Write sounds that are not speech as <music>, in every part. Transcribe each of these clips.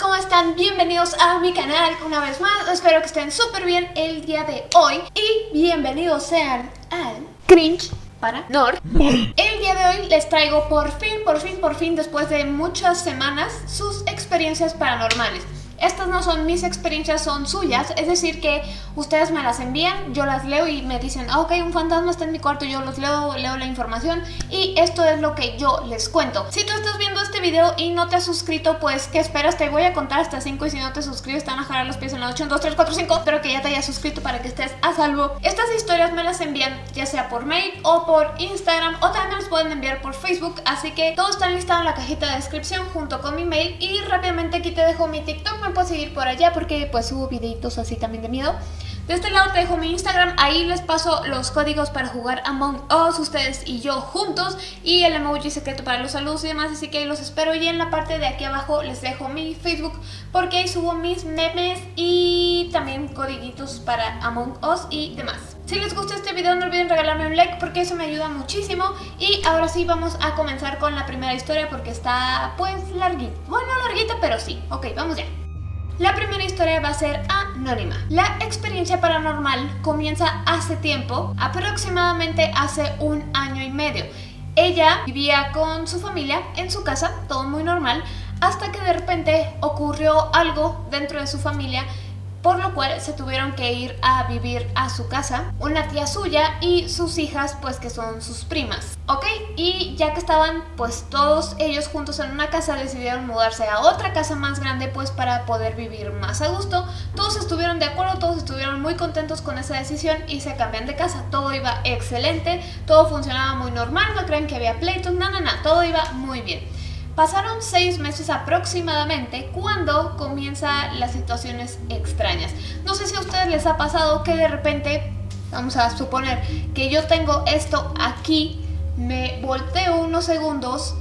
¿cómo están? Bienvenidos a mi canal una vez más, espero que estén súper bien el día de hoy y bienvenidos sean al Cringe para Nord. El día de hoy les traigo por fin, por fin, por fin, después de muchas semanas, sus experiencias paranormales. Estas no son mis experiencias, son suyas, es decir que ustedes me las envían, yo las leo y me dicen, ah, ok, un fantasma está en mi cuarto, yo los leo, leo la información y esto es lo que yo les cuento. Si tú estás viendo este video y no te has suscrito, pues ¿qué esperas? Te voy a contar hasta 5 y si no te suscribes te van a jalar los pies en la 8, 1, 2, 3, 4, 5. Espero que ya te hayas suscrito para que estés a salvo. Estas historias me las envían ya sea por mail o por Instagram o también las pueden enviar por Facebook, así que todo está listado en la cajita de descripción junto con mi mail y rápidamente aquí te dejo mi TikTok, puedes seguir por allá porque pues subo videitos así también de miedo. De este lado te dejo mi Instagram, ahí les paso los códigos para jugar Among Us, ustedes y yo juntos y el emoji secreto para los saludos y demás, así que ahí los espero y en la parte de aquí abajo les dejo mi Facebook porque ahí subo mis memes y también codiguitos para Among Us y demás. Si les gustó este video no olviden regalarme un like porque eso me ayuda muchísimo y ahora sí vamos a comenzar con la primera historia porque está pues larguita, bueno larguita pero sí, ok vamos ya. La primera historia va a ser anónima. La experiencia paranormal comienza hace tiempo, aproximadamente hace un año y medio. Ella vivía con su familia en su casa, todo muy normal, hasta que de repente ocurrió algo dentro de su familia por lo cual se tuvieron que ir a vivir a su casa, una tía suya y sus hijas pues que son sus primas, ¿ok? Y ya que estaban pues todos ellos juntos en una casa decidieron mudarse a otra casa más grande pues para poder vivir más a gusto, todos estuvieron de acuerdo, todos estuvieron muy contentos con esa decisión y se cambian de casa, todo iba excelente, todo funcionaba muy normal, no creen que había pleitos, no, no, todo iba muy bien. Pasaron seis meses aproximadamente cuando comienzan las situaciones extrañas. No sé si a ustedes les ha pasado que de repente, vamos a suponer que yo tengo esto aquí, me volteo unos segundos,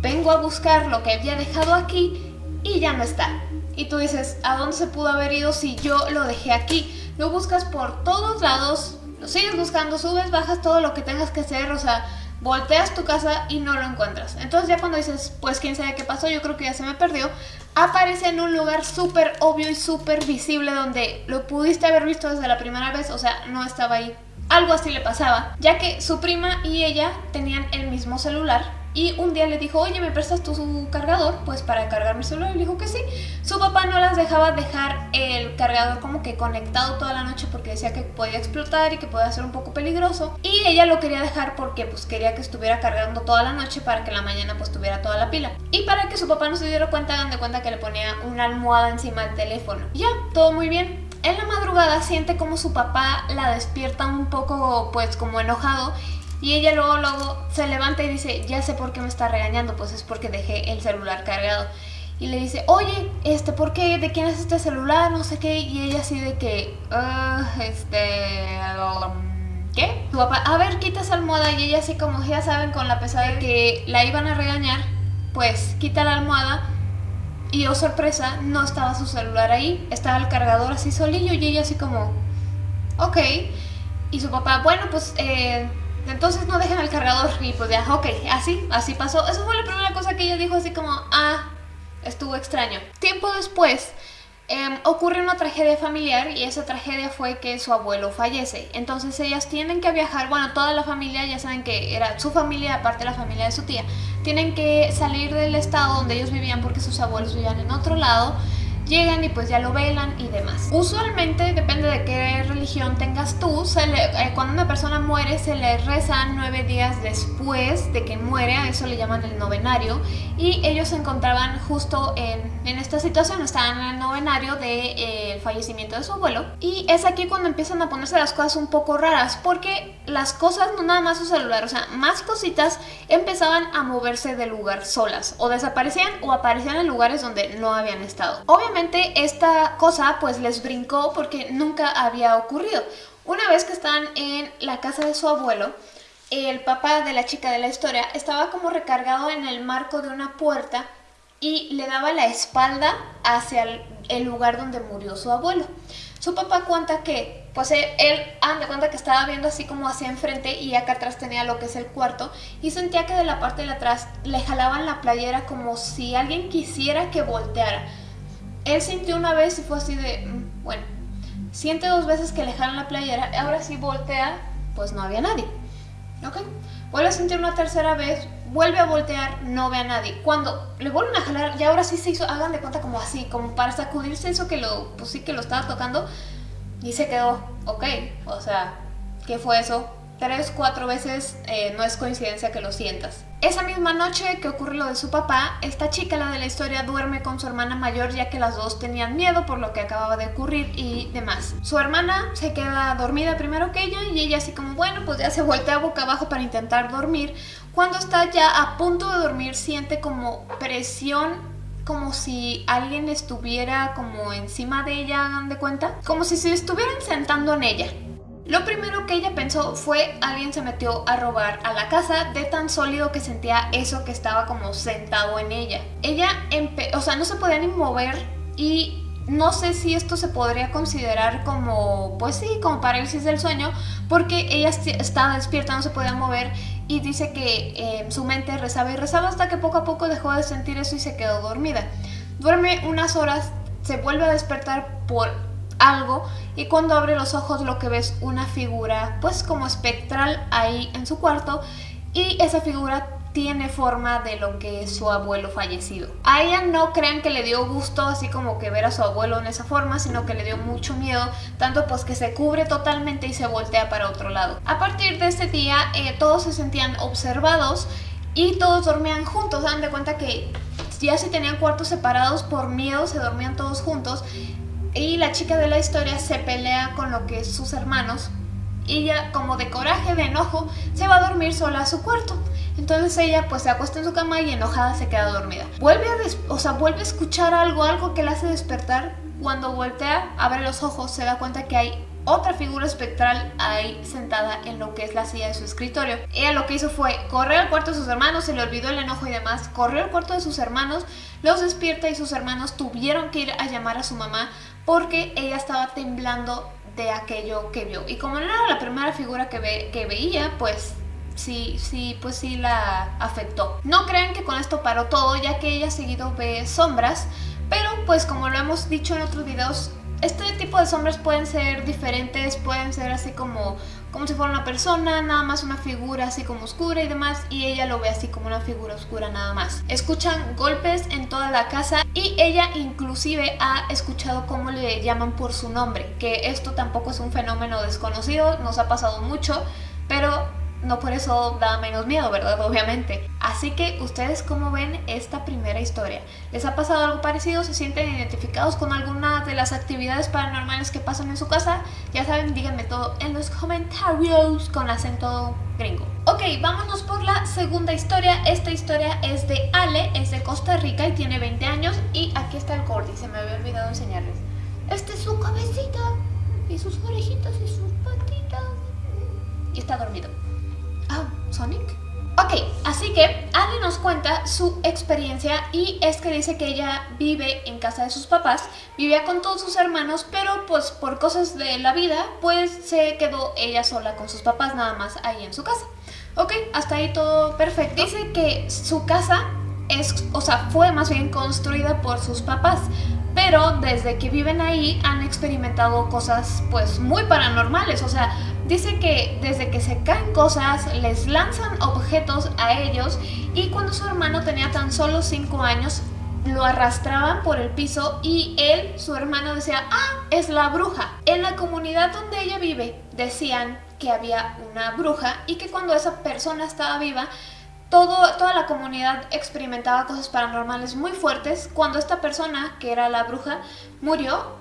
vengo a buscar lo que había dejado aquí y ya no está. Y tú dices, ¿a dónde se pudo haber ido si yo lo dejé aquí? Lo buscas por todos lados, lo sigues buscando, subes, bajas todo lo que tengas que hacer, o sea volteas tu casa y no lo encuentras. Entonces ya cuando dices, pues quién sabe qué pasó, yo creo que ya se me perdió, aparece en un lugar súper obvio y súper visible donde lo pudiste haber visto desde la primera vez, o sea, no estaba ahí. Algo así le pasaba, ya que su prima y ella tenían el mismo celular y un día le dijo, oye, ¿me prestas tu su cargador? Pues para cargar mi celular. Y dijo que sí. Su papá no las dejaba dejar el cargador como que conectado toda la noche porque decía que podía explotar y que podía ser un poco peligroso. Y ella lo quería dejar porque pues quería que estuviera cargando toda la noche para que la mañana pues tuviera toda la pila. Y para que su papá no se diera cuenta, hagan de cuenta que le ponía una almohada encima del teléfono. Ya, todo muy bien. En la madrugada siente como su papá la despierta un poco pues como enojado y ella luego, luego se levanta y dice, ya sé por qué me está regañando, pues es porque dejé el celular cargado. Y le dice, oye, este, ¿por qué? ¿De quién es este celular? No sé qué. Y ella así de que, uh, este... ¿Qué? Tu papá, a ver, quita esa almohada. Y ella así como, ya saben, con la pesada de que la iban a regañar, pues quita la almohada. Y oh sorpresa, no estaba su celular ahí. Estaba el cargador así solillo y ella así como, ok. Y su papá, bueno, pues... Eh, entonces no dejen el cargador y pues ya, ok, así, así pasó. Eso fue la primera cosa que ella dijo así como, ah, estuvo extraño. Tiempo después em, ocurre una tragedia familiar y esa tragedia fue que su abuelo fallece. Entonces ellas tienen que viajar, bueno, toda la familia, ya saben que era su familia, aparte de la familia de su tía, tienen que salir del estado donde ellos vivían porque sus abuelos vivían en otro lado llegan y pues ya lo velan y demás. Usualmente, depende de qué religión tengas tú, eh, cuando una persona muere se le reza nueve días después de que muere, a eso le llaman el novenario, y ellos se encontraban justo en, en esta situación, estaban en el novenario del de, eh, fallecimiento de su abuelo, y es aquí cuando empiezan a ponerse las cosas un poco raras, porque las cosas, no nada más su celular, o sea, más cositas empezaban a moverse del lugar solas, o desaparecían o aparecían en lugares donde no habían estado. Obviamente esta cosa pues les brincó porque nunca había ocurrido. Una vez que están en la casa de su abuelo, el papá de la chica de la historia estaba como recargado en el marco de una puerta y le daba la espalda hacia el, lugar donde murió su abuelo. Su papá cuenta que, pues él, él anda cuenta que estaba viendo así como hacia enfrente y acá atrás tenía lo que es el cuarto y sentía que de la parte de atrás le jalaban la playera como si alguien quisiera que volteara él sintió una vez y fue así de, mm, bueno, siente dos veces que le jalan la playera, ahora sí voltea, pues no había nadie. ¿Ok? Vuelve a sentir una tercera vez, vuelve a voltear, no ve a nadie. Cuando le vuelven a jalar, y ahora sí se hizo, hagan de cuenta como así, como para sacudirse eso que lo, pues sí que lo estaba tocando, y se quedó, ok, o sea, ¿qué fue eso? Tres, cuatro veces eh, no es coincidencia que lo sientas. Esa misma noche que ocurre lo de su papá, esta chica, la de la historia, duerme con su hermana mayor ya que las dos tenían miedo por lo que acababa de ocurrir y demás. Su hermana se queda dormida primero que ella y ella así como, bueno, pues ya se voltea boca abajo para intentar dormir. Cuando está ya a punto de dormir siente como presión como si alguien estuviera como encima de ella, hagan de cuenta, como si se estuvieran sentando en ella. Lo primero que ella pensó fue alguien se metió a robar a la casa de tan sólido que sentía eso que estaba como sentado en ella. Ella, o sea, no se podía ni mover y no sé si esto se podría considerar como, pues sí, como parálisis del sueño, porque ella estaba despierta, no se podía mover y dice que eh, su mente rezaba y rezaba hasta que poco a poco dejó de sentir eso y se quedó dormida. Duerme unas horas, se vuelve a despertar por algo y cuando abre los ojos lo que ve es una figura pues como espectral ahí en su cuarto y esa figura tiene forma de lo que es su abuelo fallecido. A ella no crean que le dio gusto así como que ver a su abuelo en esa forma, sino que le dio mucho miedo, tanto pues que se cubre totalmente y se voltea para otro lado. A partir de ese día eh, todos se sentían observados y todos dormían juntos, dan de cuenta que ya si tenían cuartos separados por miedo se dormían todos juntos y la chica de la historia se pelea con lo que es sus hermanos y ella como de coraje, de enojo, se va a dormir sola a su cuarto. Entonces ella pues se acuesta en su cama y enojada se queda dormida. Vuelve a, o sea, vuelve a escuchar algo, algo que la hace despertar. Cuando voltea, abre los ojos, se da cuenta que hay otra figura espectral ahí sentada en lo que es la silla de su escritorio. Ella lo que hizo fue correr al cuarto de sus hermanos, se le olvidó el enojo y demás, corrió al cuarto de sus hermanos, los despierta y sus hermanos tuvieron que ir a llamar a su mamá porque ella estaba temblando de aquello que vio. Y como no era la primera figura que, ve, que veía, pues sí, sí, pues sí la afectó. No crean que con esto paró todo, ya que ella seguido ve sombras, pero pues como lo hemos dicho en otros videos, este tipo de sombras pueden ser diferentes, pueden ser así como, como si fuera una persona, nada más una figura así como oscura y demás, y ella lo ve así como una figura oscura nada más. Escuchan golpes en toda la casa y ella inclusive ha escuchado cómo le llaman por su nombre, que esto tampoco es un fenómeno desconocido, nos ha pasado mucho, pero no por eso da menos miedo, ¿verdad? <laughs> Obviamente. Así que, ¿ustedes cómo ven esta primera historia? ¿Les ha pasado algo parecido? ¿Se sienten identificados con alguna de las actividades paranormales que pasan en su casa? Ya saben, díganme todo en los comentarios con acento gringo. Ok, vámonos por la segunda historia. Esta historia es de Ale, es de Costa Rica y tiene 20 años. Y aquí está el corte, se me había olvidado enseñarles. Este es su cabecita y sus orejitas y sus patitas. Y está dormido. Sonic. Ok, así que Ale nos cuenta su experiencia y es que dice que ella vive en casa de sus papás, vivía con todos sus hermanos, pero pues por cosas de la vida, pues se quedó ella sola con sus papás nada más ahí en su casa. Ok, hasta ahí todo perfecto. Dice que su casa es, o sea, fue más bien construida por sus papás, pero desde que viven ahí han experimentado cosas pues muy paranormales, o sea, Dice que desde que se caen cosas les lanzan objetos a ellos y cuando su hermano tenía tan solo 5 años lo arrastraban por el piso y él, su hermano, decía, ah, es la bruja. En la comunidad donde ella vive decían que había una bruja y que cuando esa persona estaba viva, todo, toda la comunidad experimentaba cosas paranormales muy fuertes. Cuando esta persona, que era la bruja, murió,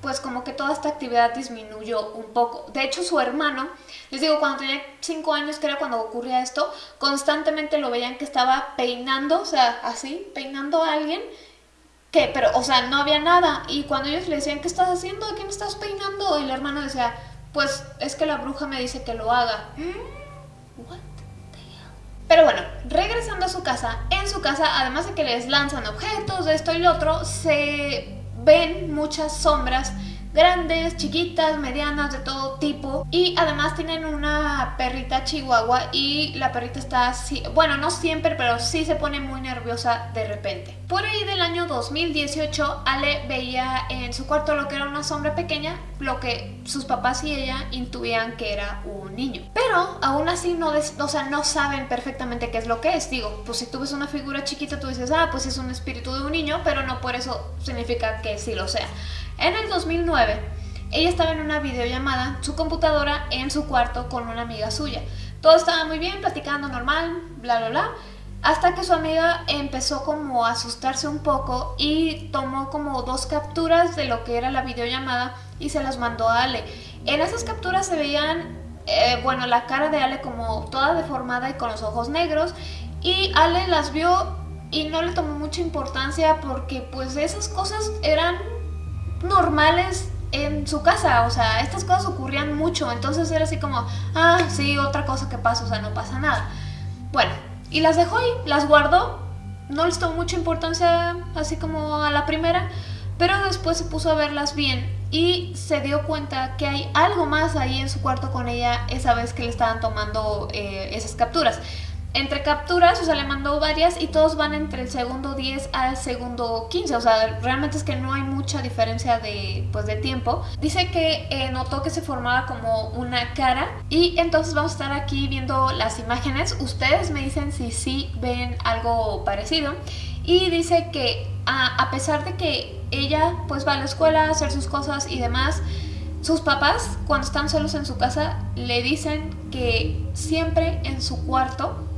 pues como que toda esta actividad disminuyó un poco. De hecho, su hermano, les digo, cuando tenía 5 años, que era cuando ocurría esto, constantemente lo veían que estaba peinando, o sea, así, peinando a alguien, que, pero, o sea, no había nada. Y cuando ellos le decían, ¿qué estás haciendo? ¿A quién estás peinando? Y el hermano decía, pues es que la bruja me dice que lo haga. What Pero bueno, regresando a su casa, en su casa, además de que les lanzan objetos, de esto y lo otro, se ven muchas sombras grandes, chiquitas, medianas, de todo tipo. Y además tienen una perrita chihuahua y la perrita está así, bueno, no siempre, pero sí se pone muy nerviosa de repente. Por ahí del año 2018, Ale veía en su cuarto lo que era una sombra pequeña, lo que sus papás y ella intuían que era un niño. Pero aún así no, sea, no saben perfectamente qué es lo que es. Digo, pues si tú ves una figura chiquita, tú dices, ah, pues es un espíritu de un niño, pero no por eso significa que sí lo sea. En el 2009, ella estaba en una videollamada, su computadora en su cuarto con una amiga suya. Todo estaba muy bien, platicando normal, bla bla bla, hasta que su amiga empezó como a asustarse un poco y tomó como dos capturas de lo que era la videollamada y se las mandó a Ale. En esas capturas se veían, eh, bueno, la cara de Ale como toda deformada y con los ojos negros y Ale las vio y no le tomó mucha importancia porque pues esas cosas eran normales en su casa, o sea, estas cosas ocurrían mucho, entonces era así como, ah, sí, otra cosa que pasa, o sea, no pasa nada. Bueno, y las dejó ahí, las guardó, no les tomó mucha importancia así como a la primera, pero después se puso a verlas bien y se dio cuenta que hay algo más ahí en su cuarto con ella esa vez que le estaban tomando eh, esas capturas entre capturas, o sea, le mandó varias y todos van entre el segundo 10 al segundo 15, o sea, realmente es que no hay mucha diferencia de, pues, de tiempo. Dice que eh, notó que se formaba como una cara y entonces vamos a estar aquí viendo las imágenes. Ustedes me dicen si sí ven algo parecido. Y dice que a, a pesar de que ella pues va a la escuela a hacer sus cosas y demás, sus papás cuando están solos en su casa le dicen que siempre en su cuarto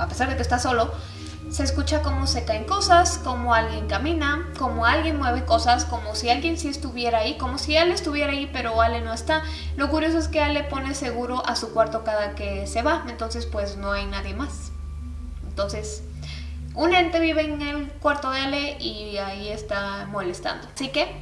a pesar de que está solo, se escucha cómo se caen cosas, como alguien camina, como alguien mueve cosas, como si alguien sí estuviera ahí, como si Ale estuviera ahí pero Ale no está. Lo curioso es que Ale pone seguro a su cuarto cada que se va, entonces pues no hay nadie más. Entonces, un ente vive en el cuarto de Ale y ahí está molestando. Así que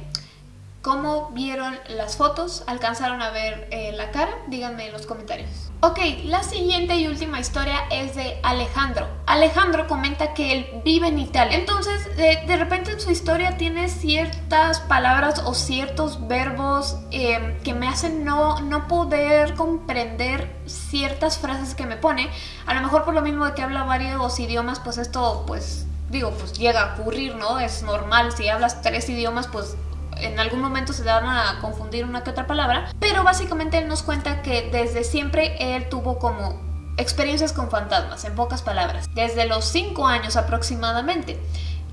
¿Cómo vieron las fotos? ¿Alcanzaron a ver eh, la cara? Díganme en los comentarios. Ok, la siguiente y última historia es de Alejandro. Alejandro comenta que él vive en Italia. Entonces, de, repente en su historia tiene ciertas palabras o ciertos verbos em, que me hacen no, no poder comprender ciertas frases que me pone. A lo mejor por lo mismo de que habla varios idiomas, pues esto, pues, digo, pues llega a ocurrir, ¿no? Es normal. Si hablas tres idiomas, pues en algún momento se van a confundir una que otra palabra, pero básicamente él nos cuenta que desde siempre él tuvo como experiencias con fantasmas, en pocas palabras, desde los 5 años aproximadamente.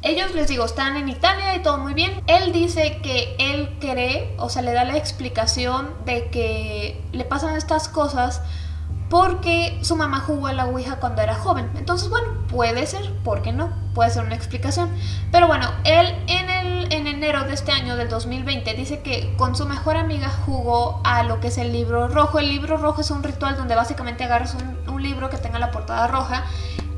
Ellos, les digo, están en Italia y todo muy bien. Él dice que él cree, o sea, le da la explicación de que le pasan estas cosas porque su mamá jugó a la Ouija cuando era joven. Entonces, bueno, puede ser, ¿por qué no? Puede ser una explicación. Pero bueno, él en, el, en enero de este año, del 2020, dice que con su mejor amiga jugó a lo que es el libro rojo. El libro rojo es un ritual donde básicamente agarras un, libro que tenga la portada roja,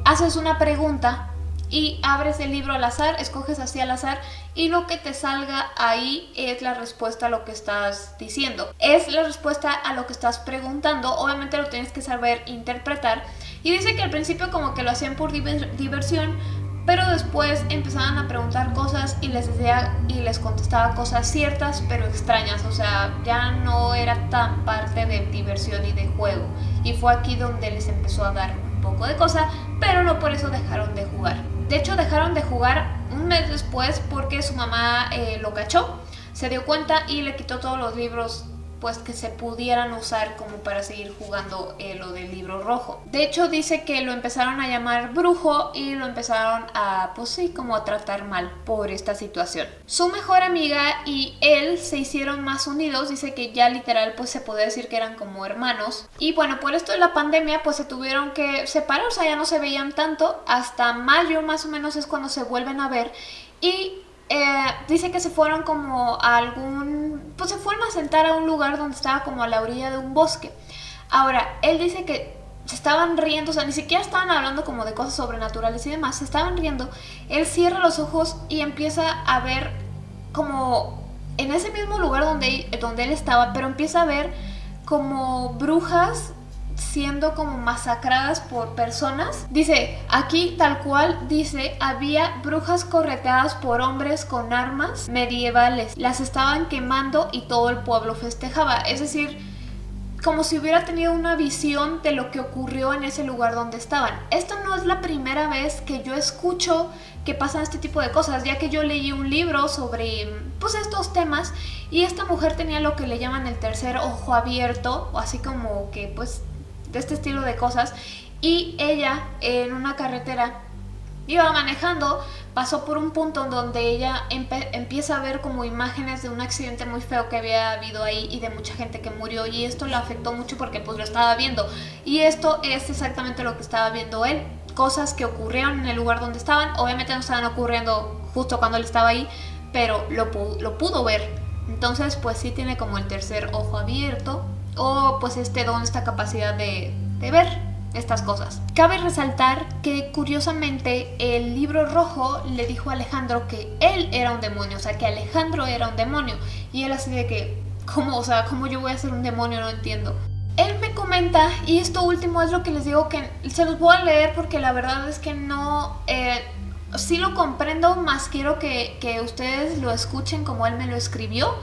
haces una pregunta y abres el libro al azar, escoges así al azar y lo que te salga ahí es la respuesta a lo que estás diciendo. Es la respuesta a lo que estás preguntando, obviamente lo tienes que saber interpretar y dice que al principio como que lo hacían por diversión, pero después empezaban a preguntar cosas y les decía y les contestaba cosas ciertas pero extrañas, o sea, ya no era tan parte de diversión y de juego. Y fue aquí donde les empezó a dar un poco de cosa, pero no por eso dejaron de jugar. De hecho, dejaron de jugar un mes después porque su mamá eh, lo cachó, se dio cuenta y le quitó todos los libros pues que se pudieran usar como para seguir jugando eh, lo del libro rojo. De hecho dice que lo empezaron a llamar brujo y lo empezaron a, pues sí, como a tratar mal por esta situación. Su mejor amiga y él se hicieron más unidos, dice que ya literal pues se puede decir que eran como hermanos. Y bueno, por esto de la pandemia pues se tuvieron que separar, o sea ya no se veían tanto, hasta mayo más o menos es cuando se vuelven a ver y eh, dice que se fueron como a algún... Pues se fueron a sentar a un lugar donde estaba como a la orilla de un bosque. Ahora, él dice que se estaban riendo, o sea, ni siquiera estaban hablando como de cosas sobrenaturales y demás, se estaban riendo. Él cierra los ojos y empieza a ver como en ese mismo lugar donde, donde él estaba, pero empieza a ver como brujas siendo como masacradas por personas. Dice, aquí tal cual dice, había brujas correteadas por hombres con armas medievales. Las estaban quemando y todo el pueblo festejaba. Es decir, como si hubiera tenido una visión de lo que ocurrió en ese lugar donde estaban. Esto no es la primera vez que yo escucho que pasan este tipo de cosas, ya que yo leí un libro sobre pues estos temas y esta mujer tenía lo que le llaman el tercer ojo abierto, o así como que pues de este estilo de cosas, y ella en una carretera iba manejando, pasó por un punto donde ella empieza a ver como imágenes de un accidente muy feo que había habido ahí y de mucha gente que murió y esto le afectó mucho porque pues lo estaba viendo. Y esto es exactamente lo que estaba viendo él cosas que ocurrieron en el lugar donde estaban. Obviamente no estaban ocurriendo justo cuando él estaba ahí pero lo, lo pudo ver. Entonces pues sí tiene como el tercer ojo abierto o pues este don, esta capacidad de, ver estas cosas. Cabe resaltar que curiosamente el libro rojo le dijo a Alejandro que él era un demonio, o sea que Alejandro era un demonio y él así de que, ¿cómo? O sea, ¿cómo yo voy a ser un demonio? No entiendo. Él me comenta, y esto último es lo que les digo que se los voy a leer porque la verdad es que no... Eh, sí lo comprendo, más quiero que, que ustedes lo escuchen como él me lo escribió.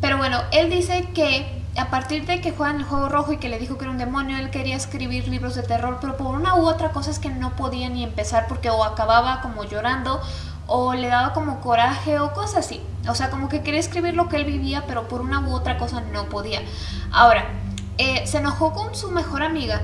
Pero bueno, él dice que a partir de que juegan el juego rojo y que le dijo que era un demonio, él quería escribir libros de terror, pero por una u otra cosa es que no podía ni empezar porque o acababa como llorando o le daba como coraje o cosas así. O sea, como que quería escribir lo que él vivía, pero por una u otra cosa no podía. Ahora, eh, se enojó con su mejor amiga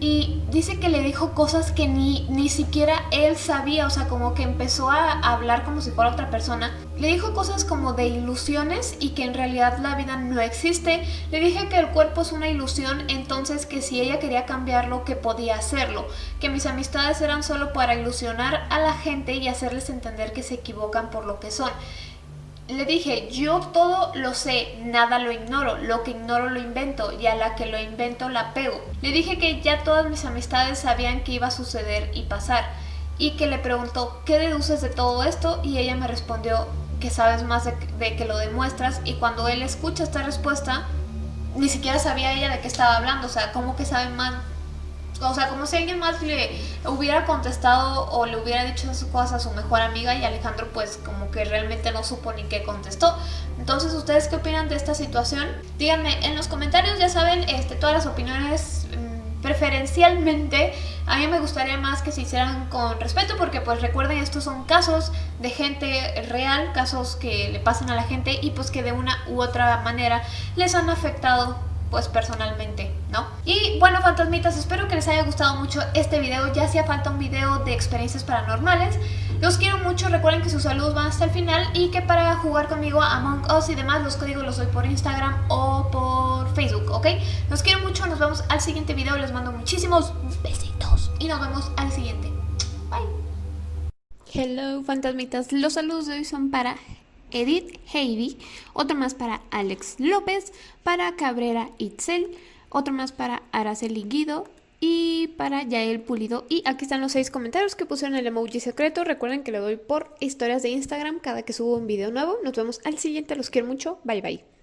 y dice que le dijo cosas que ni, ni siquiera él sabía, o sea, como que empezó a hablar como si fuera otra persona. Le dijo cosas como de ilusiones y que en realidad la vida no existe. Le dije que el cuerpo es una ilusión, entonces que si ella quería cambiarlo, que podía hacerlo. Que mis amistades eran solo para ilusionar a la gente y hacerles entender que se equivocan por lo que son le dije, yo todo lo sé, nada lo ignoro, lo que ignoro lo invento y a la que lo invento la pego. Le dije que ya todas mis amistades sabían que iba a suceder y pasar y que le preguntó, ¿qué deduces de todo esto? Y ella me respondió que sabes más de, de que lo demuestras y cuando él escucha esta respuesta, ni siquiera sabía ella de qué estaba hablando, o sea, ¿cómo que sabe más o sea, como si alguien más le hubiera contestado o le hubiera dicho esas cosas a su mejor amiga y Alejandro pues como que realmente no supo ni qué contestó. Entonces, ¿ustedes qué opinan de esta situación? Díganme en los comentarios, ya saben, este, todas las opiniones mm, preferencialmente a mí me gustaría más que se hicieran con respeto porque pues recuerden estos son casos de gente real, casos que le pasan a la gente y pues que de una u otra manera les han afectado pues personalmente, Y bueno, fantasmitas, espero que les haya gustado mucho este video. Ya hacía falta un video de experiencias paranormales. Los quiero mucho, recuerden que sus saludos van hasta el final y que para jugar conmigo Among Us y demás, los códigos los doy por Instagram o por Facebook, ¿ok? Los quiero mucho, nos vemos al siguiente video, les mando muchísimos besitos y nos vemos al siguiente. Bye. Hello, fantasmitas, los saludos de hoy son para Edith Heidi, otro más para Alex López, para Cabrera Itzel, otro más para Araceli Guido y para Yael Pulido. Y aquí están los seis comentarios que pusieron el emoji secreto. Recuerden que le doy por historias de Instagram cada que subo un video nuevo. Nos vemos al siguiente, los quiero mucho. Bye bye.